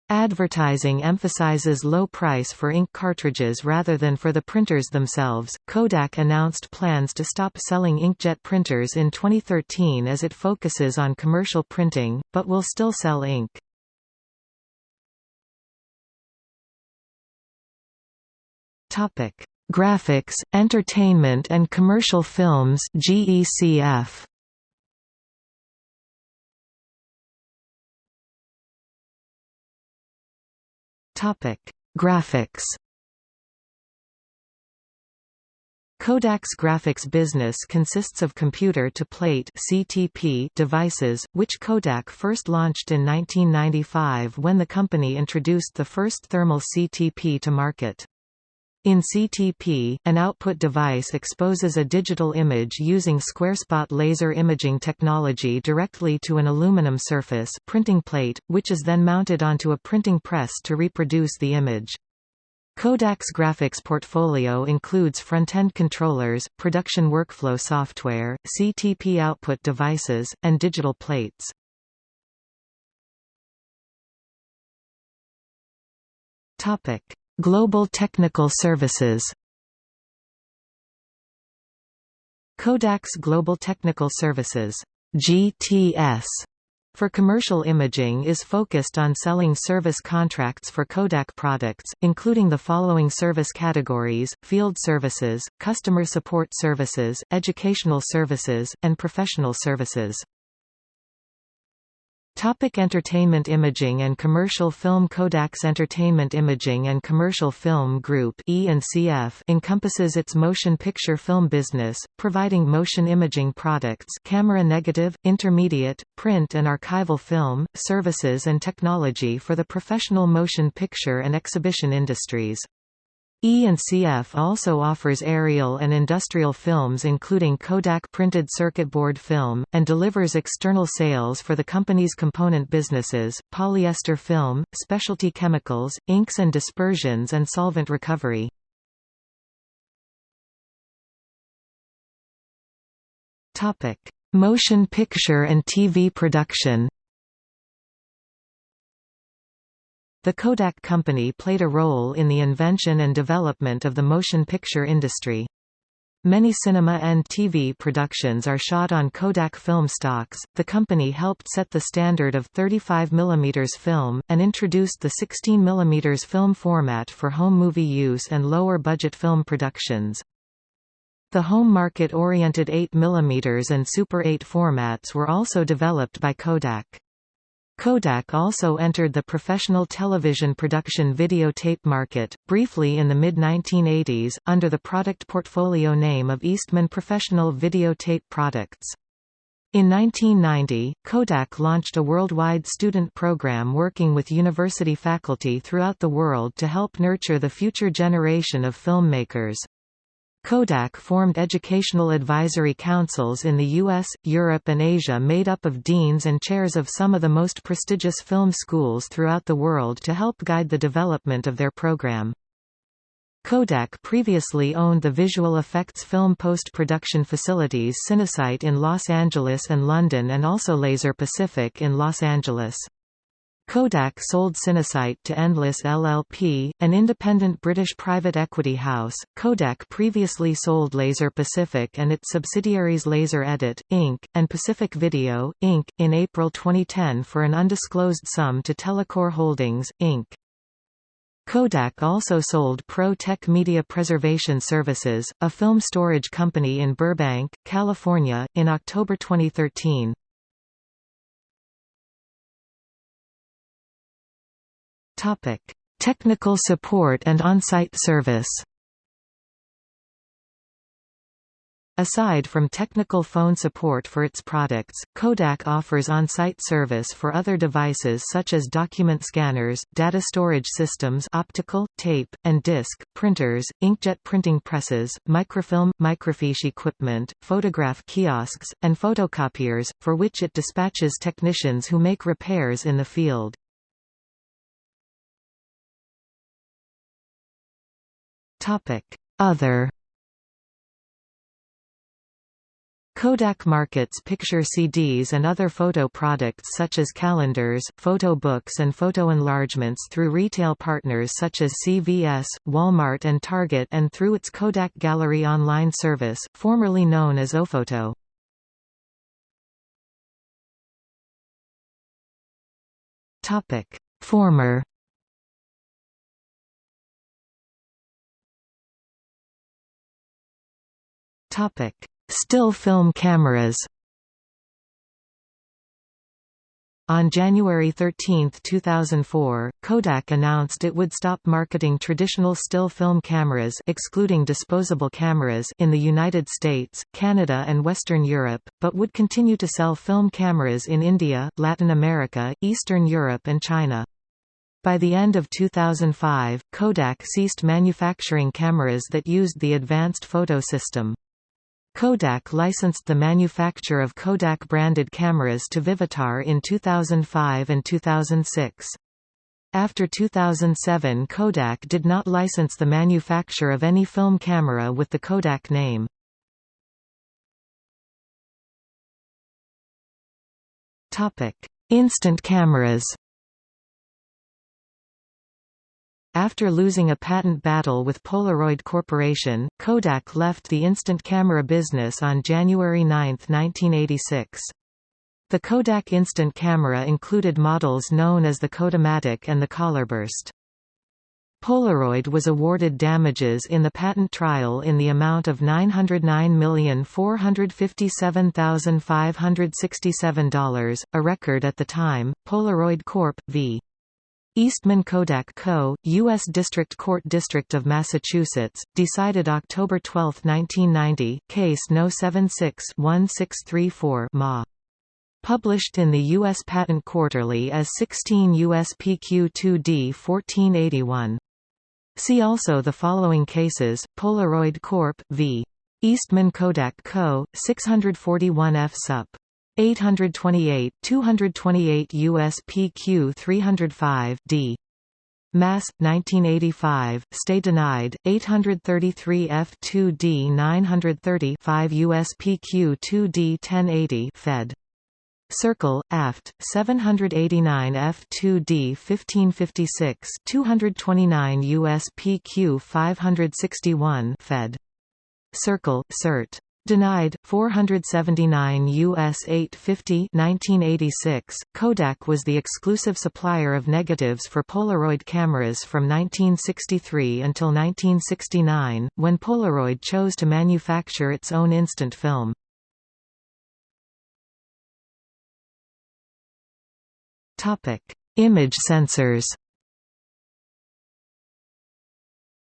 Advertising emphasizes low price for ink cartridges rather than for the printers themselves. Kodak announced plans to stop selling inkjet printers in 2013 as it focuses on commercial printing, but will still sell ink. Topic: Graphics, Entertainment and Commercial Films (GECF). Topic: Graphics. Kodak's graphics business consists of computer-to-plate (CTP) devices, which Kodak first launched in 1995 when the company introduced the first thermal CTP to market. In CTP, an output device exposes a digital image using square-spot laser imaging technology directly to an aluminum surface printing plate, which is then mounted onto a printing press to reproduce the image. Kodak's graphics portfolio includes front-end controllers, production workflow software, CTP output devices, and digital plates. Topic: Global Technical Services Kodak's Global Technical Services GTS for commercial imaging is focused on selling service contracts for Kodak products, including the following service categories, field services, customer support services, educational services, and professional services. Topic entertainment imaging and commercial film Kodak's Entertainment Imaging and Commercial Film Group e encompasses its motion picture film business, providing motion imaging products camera negative, intermediate, print and archival film, services and technology for the professional motion picture and exhibition industries. E&CF also offers aerial and industrial films including Kodak printed circuit board film, and delivers external sales for the company's component businesses, polyester film, specialty chemicals, inks and dispersions and solvent recovery. Motion picture and TV production The Kodak Company played a role in the invention and development of the motion picture industry. Many cinema and TV productions are shot on Kodak film stocks. The company helped set the standard of 35 mm film, and introduced the 16 mm film format for home movie use and lower budget film productions. The home market-oriented 8 mm and Super 8 formats were also developed by Kodak. Kodak also entered the professional television production videotape market, briefly in the mid-1980s, under the product portfolio name of Eastman Professional Videotape Products. In 1990, Kodak launched a worldwide student program working with university faculty throughout the world to help nurture the future generation of filmmakers. Kodak formed educational advisory councils in the US, Europe and Asia made up of deans and chairs of some of the most prestigious film schools throughout the world to help guide the development of their program. Kodak previously owned the visual effects film post-production facilities Cinesite in Los Angeles and London and also Laser Pacific in Los Angeles. Kodak sold Cinesite to Endless LLP, an independent British private equity house. Kodak previously sold Laser Pacific and its subsidiaries Laser Edit, Inc., and Pacific Video, Inc., in April 2010 for an undisclosed sum to Telecor Holdings, Inc. Kodak also sold Pro-Tek Media Preservation Services, a film storage company in Burbank, California, in October 2013. Topic: Technical support and on-site service. Aside from technical phone support for its products, Kodak offers on-site service for other devices such as document scanners, data storage systems optical, tape, and disc, printers, inkjet printing presses, microfilm, microfiche equipment, photograph kiosks, and photocopiers, for which it dispatches technicians who make repairs in the field. Other Kodak markets picture CDs and other photo products such as calendars, photo books and photo enlargements through retail partners such as CVS, Walmart and Target and through its Kodak Gallery online service, formerly known as Ofoto. Former Topic: Still film cameras. On January 13, 2004, Kodak announced it would stop marketing traditional still film cameras excluding disposable cameras in the United States, Canada and Western Europe, but would continue to sell film cameras in India, Latin America, Eastern Europe and China. By the end of 2005, Kodak ceased manufacturing cameras that used the advanced photo system. Kodak licensed the manufacture of Kodak-branded cameras to Vivitar in 2005 and 2006. After 2007 Kodak did not license the manufacture of any film camera with the Kodak name. Instant cameras After losing a patent battle with Polaroid Corporation, Kodak left the instant camera business on January 9, 1986. The Kodak instant camera included models known as the Kodamatic and the Colorburst. Polaroid was awarded damages in the patent trial in the amount of $909,457,567, a record at the time. Polaroid Corp. v. Eastman Kodak Co., U.S. District Court District of Massachusetts, decided October 12, 1990, case No. 76-1634 Ma. Published in the U.S. Patent Quarterly as 16 U.S. PQ 2D 1481. See also the following cases, Polaroid Corp. v. Eastman Kodak Co., 641 F. Sup. 828, 228 U.S. PQ 305 D. Mass. 1985, stay denied, 833 F2D 930 5 US PQ 2D 1080 Fed. Circle, aft, 789 F2D 1556 229 US PQ 561 Fed. Circle, cert. Denied 479 US 850 1986 Kodak was the exclusive supplier of negatives for Polaroid cameras from 1963 until 1969 when Polaroid chose to manufacture its own instant film. Image sensors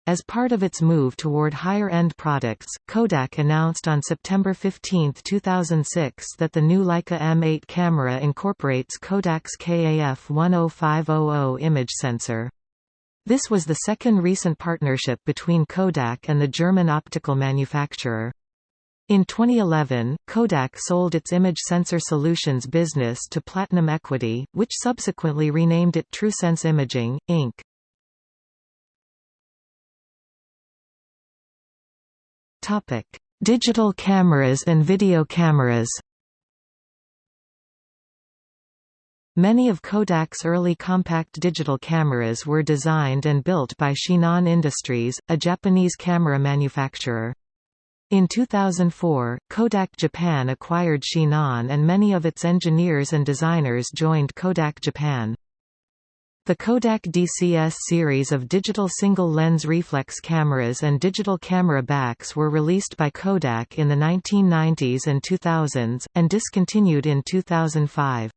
As part of its move toward higher-end products, Kodak announced on September 15, 2006 that the new Leica M8 camera incorporates Kodak's KAF 10500 image sensor. This was the second recent partnership between Kodak and the German optical manufacturer. In 2011, Kodak sold its image sensor solutions business to Platinum Equity, which subsequently renamed it TrueSense Imaging, Inc. Digital cameras and video cameras. Many of Kodak's early compact digital cameras were designed and built by Chinon Industries, a Japanese camera manufacturer. In 2004, Kodak Japan acquired Chinon and many of its engineers and designers joined Kodak Japan. The Kodak DCS series of digital single-lens reflex cameras and digital camera backs were released by Kodak in the 1990s and 2000s, and discontinued in 2005.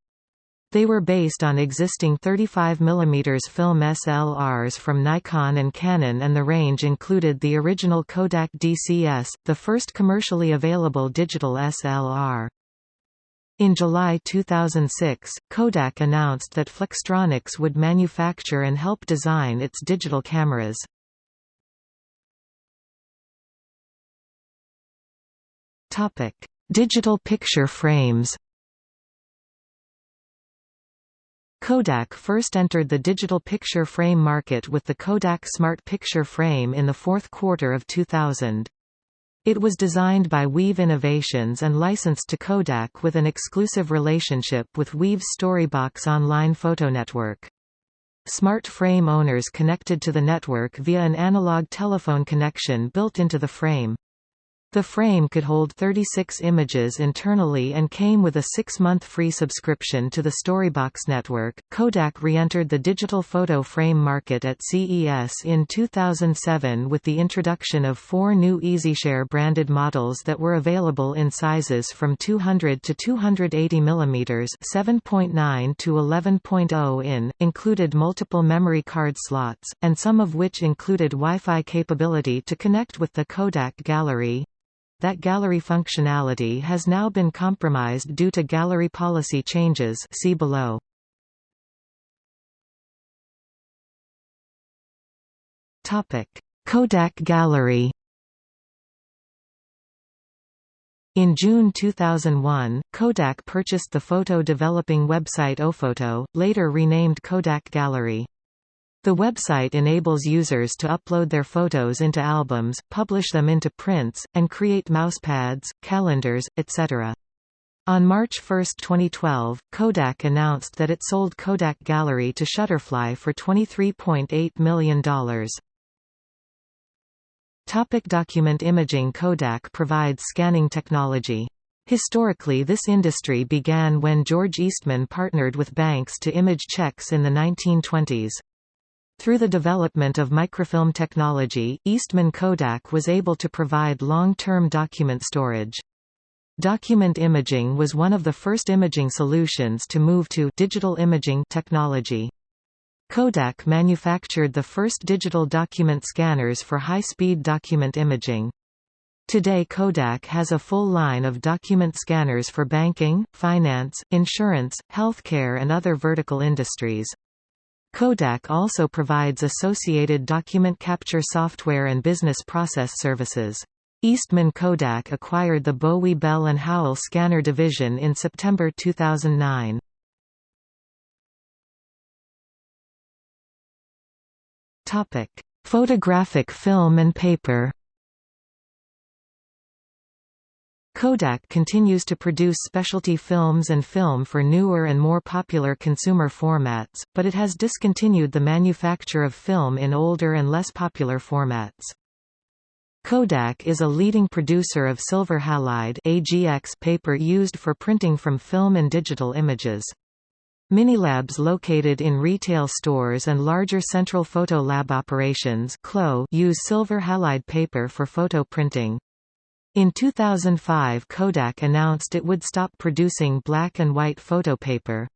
They were based on existing 35 mm film SLRs from Nikon and Canon and the range included the original Kodak DCS, the first commercially available digital SLR. In July 2006, Kodak announced that Flextronics would manufacture and help design its digital cameras. Topic: Digital picture frames Kodak first entered the digital picture frame market with the Kodak Smart Picture Frame in the fourth quarter of 2000. It was designed by Weave Innovations and licensed to Kodak with an exclusive relationship with Weave's Storybox online photo network. Smart frame owners connected to the network via an analog telephone connection built into the frame. The frame could hold 36 images internally and came with a six-month free subscription to the Storybox network. Kodak re-entered the digital photo frame market at CES in 2007 with the introduction of four new EasyShare branded models that were available in sizes from 200 to 280 mm 7.9 to 11.0 in, included multiple memory card slots, and some of which included Wi-Fi capability to connect with the Kodak Gallery. That gallery functionality has now been compromised due to gallery policy changes see below. Kodak Gallery In June 2001, Kodak purchased the photo developing website Ofoto, later renamed Kodak Gallery. The website enables users to upload their photos into albums, publish them into prints, and create mousepads, calendars, etc. On March 1, 2012, Kodak announced that it sold Kodak Gallery to Shutterfly for $23.8 million. Topic document imaging Kodak provides scanning technology. Historically this industry began when George Eastman partnered with banks to image checks in the 1920s. Through the development of microfilm technology, Eastman Kodak was able to provide long-term document storage. Document imaging was one of the first imaging solutions to move to digital imaging technology. Kodak manufactured the first digital document scanners for high-speed document imaging. Today Kodak has a full line of document scanners for banking, finance, insurance, healthcare and other vertical industries. Kodak also provides associated document capture software and business process services. Eastman Kodak acquired the Böwe Bell & Howell scanner division in September 2009. Photographic film and paper Kodak continues to produce specialty films and film for newer and more popular consumer formats, but it has discontinued the manufacture of film in older and less popular formats. Kodak is a leading producer of silver halide AGX paper used for printing from film and digital images. Minilabs located in retail stores and larger central photo lab operations use silver halide paper for photo printing. In 2005 Kodak announced it would stop producing black and white photo paper.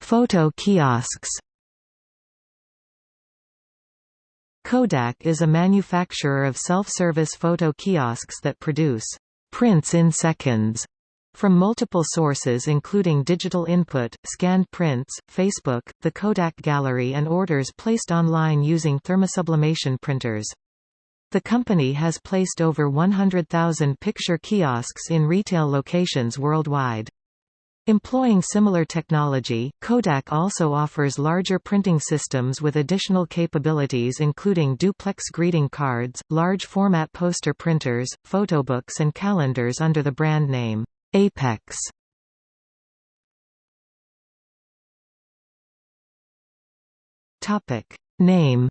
Photo kiosks Kodak is a manufacturer of self-service photo kiosks that produce prints in seconds from multiple sources including digital input, scanned prints, Facebook, the Kodak Gallery and orders placed online using thermosublimation printers. The company has placed over 100,000 picture kiosks in retail locations worldwide. Employing similar technology, Kodak also offers larger printing systems with additional capabilities including duplex greeting cards, large format poster printers, photobooks and calendars under the brand name, Apex. Topic Name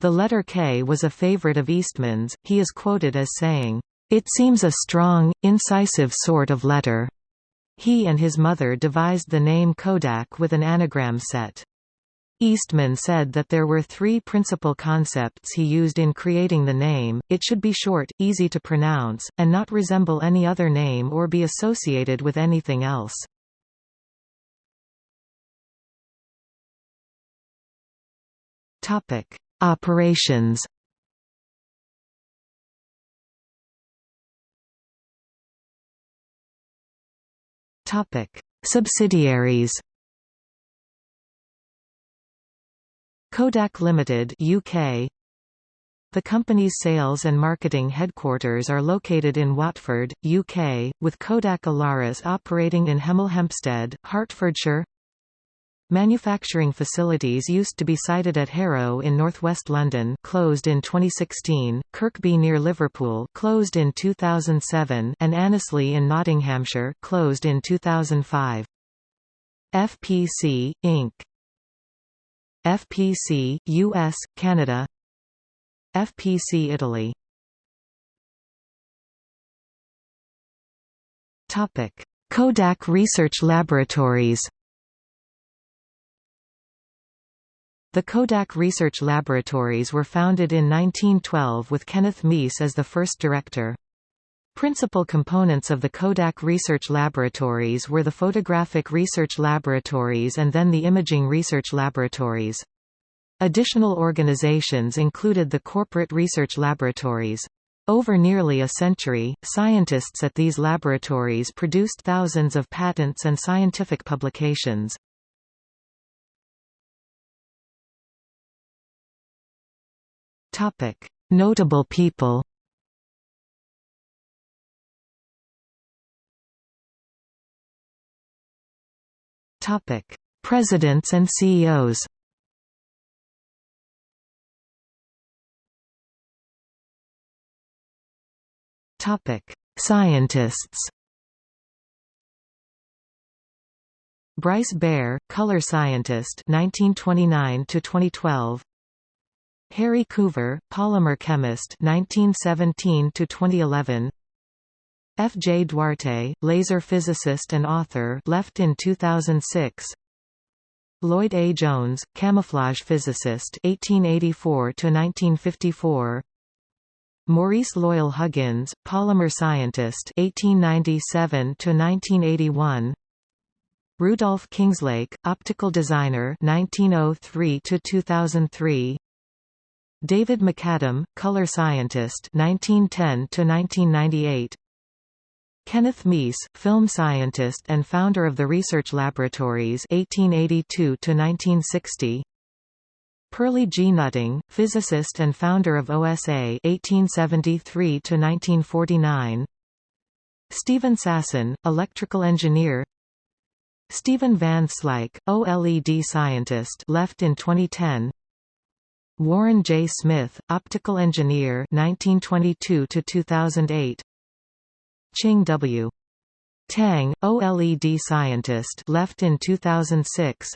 The letter K was a favorite of Eastman's, he is quoted as saying, it seems a strong, incisive sort of letter. He and his mother devised the name Kodak with an anagram set. Eastman said that there were three principal concepts he used in creating the name, it should be short, easy to pronounce, and not resemble any other name or be associated with anything else. Operations Topic: Subsidiaries. Kodak Limited UK The company's sales and marketing headquarters are located in Watford, UK, with Kodak Alaris operating in Hemel Hempstead, Hertfordshire Manufacturing facilities used to be sited at Harrow in northwest London closed in 2016, Kirkby near Liverpool closed in 2007 and Annesley in Nottinghamshire closed in 2005. FPC, Inc. FPC, US, Canada. FPC Italy. Topic. Kodak Research Laboratories. The Kodak Research Laboratories were founded in 1912 with Kenneth Mees as the first director. Principal components of the Kodak Research Laboratories were the Photographic Research Laboratories and then the Imaging Research Laboratories. Additional organizations included the Corporate Research Laboratories. Over nearly a century, scientists at these laboratories produced thousands of patents and scientific publications. Notable people. Topic: Presidents and CEOs. Topic: Scientists. Bryce Bayer, color scientist 1929 to 2012 Harry Coover, polymer chemist 1917 to 2011. F. J. Duarte, laser physicist and author, left in 2006. Lloyd A. Jones, camouflage physicist 1884 to 1954. Maurice Loyal Huggins, polymer scientist 1897 to 1981. Rudolf Kingslake, optical designer 1903 to 2003. David MacAdam, color scientist 1910 to 1998 Kenneth Mees, film scientist and founder of the Research Laboratories 1882 to 1960 Perley G. Nutting, physicist and founder of OSA 1873 to 1949 Steven Sasson, electrical engineer Steven Van Slyke, OLED scientist left in 2010 Warren J. Smith, optical engineer 1922 to 2008. Ching W. Tang, OLED scientist left in 2006.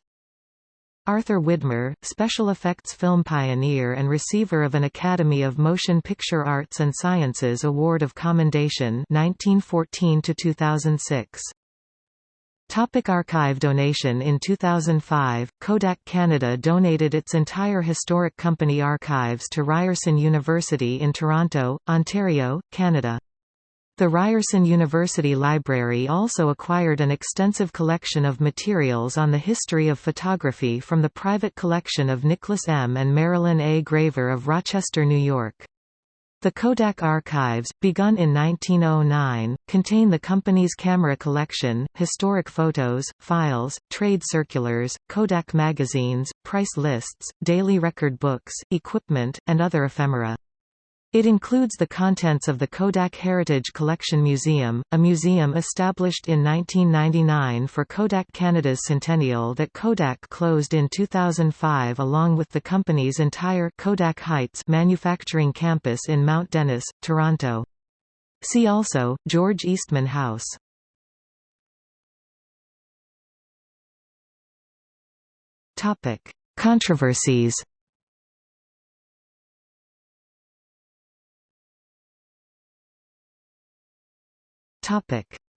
Arthur Widmer, special effects film pioneer and receiver of an Academy of Motion Picture Arts and Sciences Award of Commendation 1914 to 2006. Topic archive donation In 2005, Kodak Canada donated its entire historic company archives to Ryerson University in Toronto, Ontario, Canada. The Ryerson University Library also acquired an extensive collection of materials on the history of photography from the private collection of Nicholas M. and Marilyn A. Graver of Rochester, New York. The Kodak archives, begun in 1909, contain the company's camera collection, historic photos, files, trade circulars, Kodak magazines, price lists, daily record books, equipment, and other ephemera. It includes the contents of the Kodak Heritage Collection Museum, a museum established in 1999 for Kodak Canada's centennial that Kodak closed in 2005 along with the company's entire Kodak Heights manufacturing campus in Mount Dennis, Toronto. See also, George Eastman House. Controversies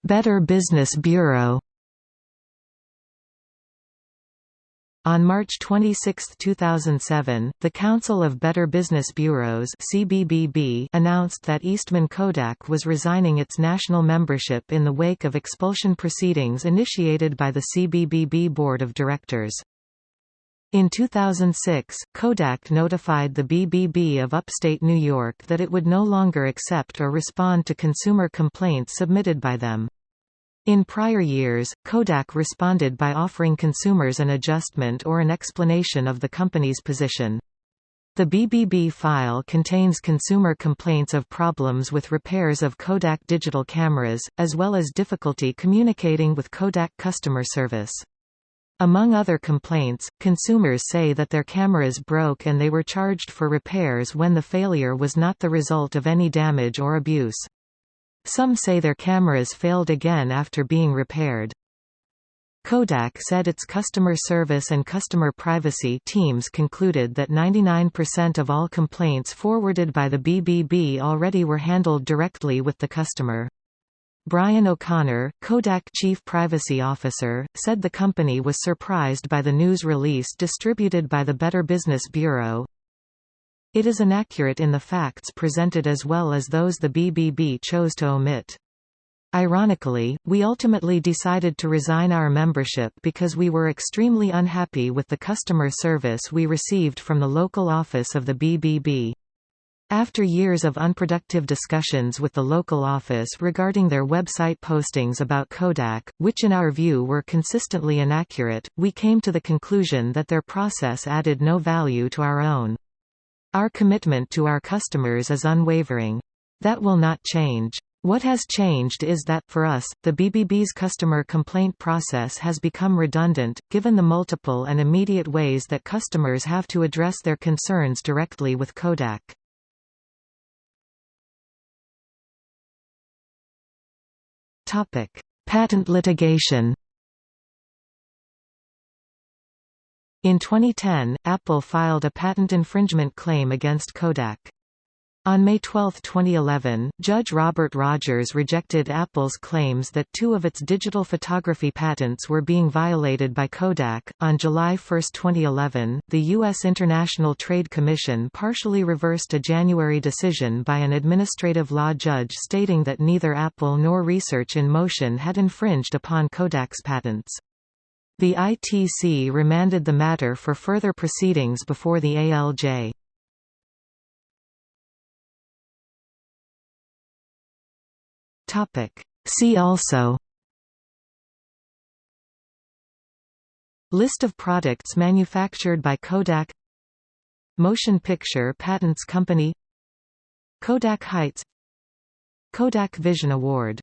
Better Business Bureau On March 26, 2007, the Council of Better Business Bureaus CBBB announced that Eastman Kodak was resigning its national membership in the wake of expulsion proceedings initiated by the CBBB Board of Directors. In 2006, Kodak notified the BBB of upstate New York that it would no longer accept or respond to consumer complaints submitted by them. In prior years, Kodak responded by offering consumers an adjustment or an explanation of the company's position. The BBB file contains consumer complaints of problems with repairs of Kodak digital cameras, as well as difficulty communicating with Kodak customer service. Among other complaints, consumers say that their cameras broke and they were charged for repairs when the failure was not the result of any damage or abuse. Some say their cameras failed again after being repaired. Kodak said its customer service and customer privacy teams concluded that 99% of all complaints forwarded by the BBB already were handled directly with the customer. Brian O'Connor, Kodak chief privacy officer, said the company was surprised by the news release distributed by the Better Business Bureau. It is inaccurate in the facts presented as well as those the BBB chose to omit. Ironically, we ultimately decided to resign our membership because we were extremely unhappy with the customer service we received from the local office of the BBB. After years of unproductive discussions with the local office regarding their website postings about Kodak, which in our view were consistently inaccurate, we came to the conclusion that their process added no value to our own. Our commitment to our customers is unwavering. That will not change. What has changed is that, for us, the BBB's customer complaint process has become redundant, given the multiple and immediate ways that customers have to address their concerns directly with Kodak. Topic: Patent litigation. In 2010, Apple filed a patent infringement claim against Kodak. On May 12, 2011, Judge Robert Rogers rejected Apple's claims that two of its digital photography patents were being violated by Kodak. On July 1, 2011, the U.S. International Trade Commission partially reversed a January decision by an administrative law judge stating that neither Apple nor Research in Motion had infringed upon Kodak's patents. The ITC remanded the matter for further proceedings before the ALJ. Topic. See also List of products manufactured by Kodak Motion Picture Patents Company Kodak Heights Kodak Vision Award